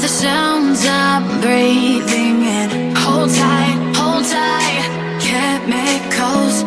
the sounds I'm breathing in. Hold tight, hold tight. Chemicals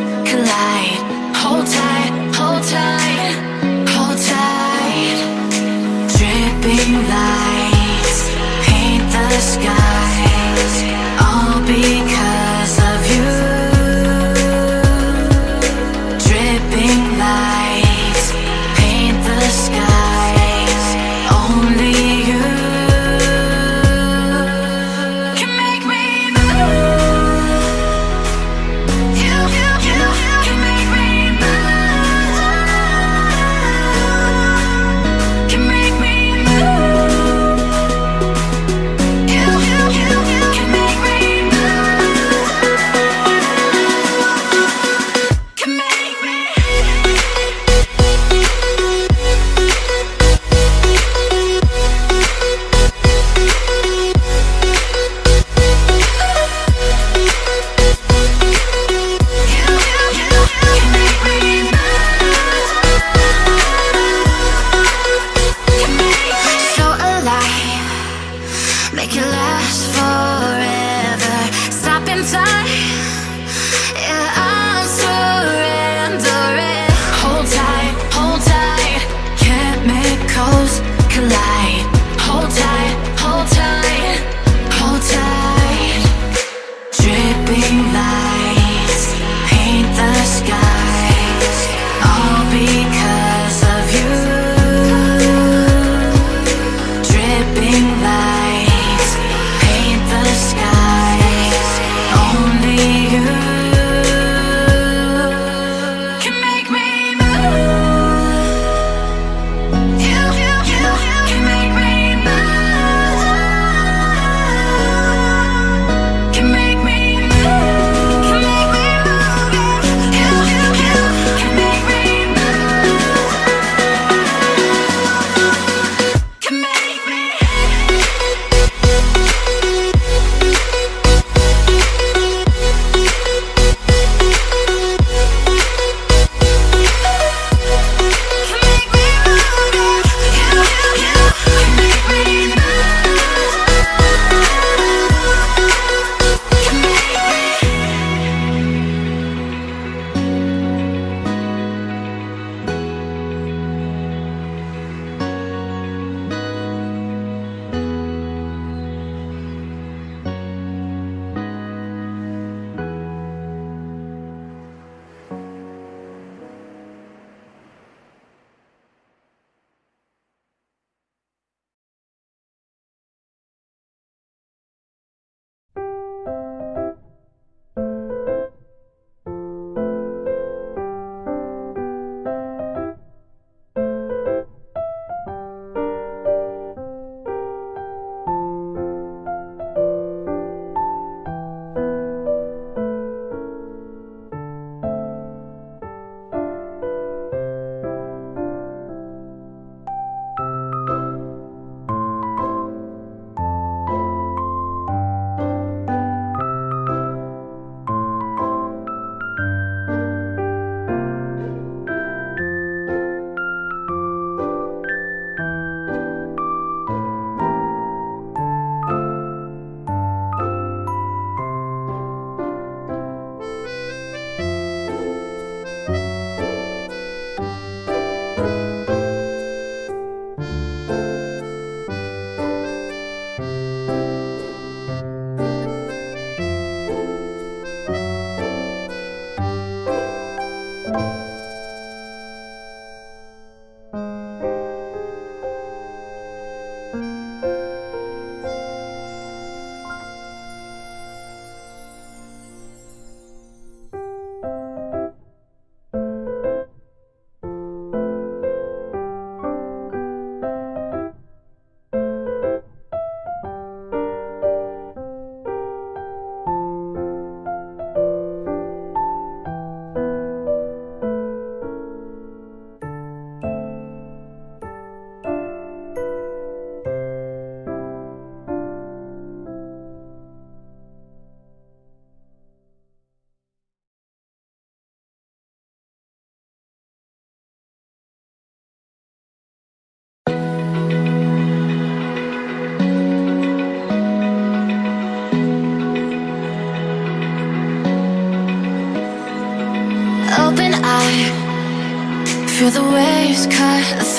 inside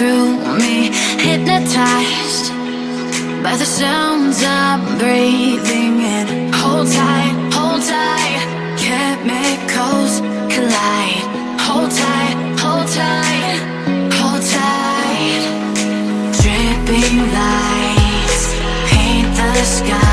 through me Hypnotized by the sounds I'm breathing in. Hold tight, hold tight Chemicals collide. Hold tight, hold tight Hold tight. Dripping lights Paint the sky.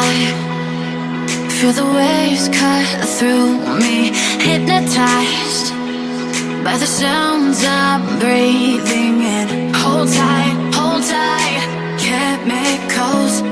High. Feel the waves cut through me, hypnotized by the sounds I'm breathing in. Hold tight, hold tight, cold.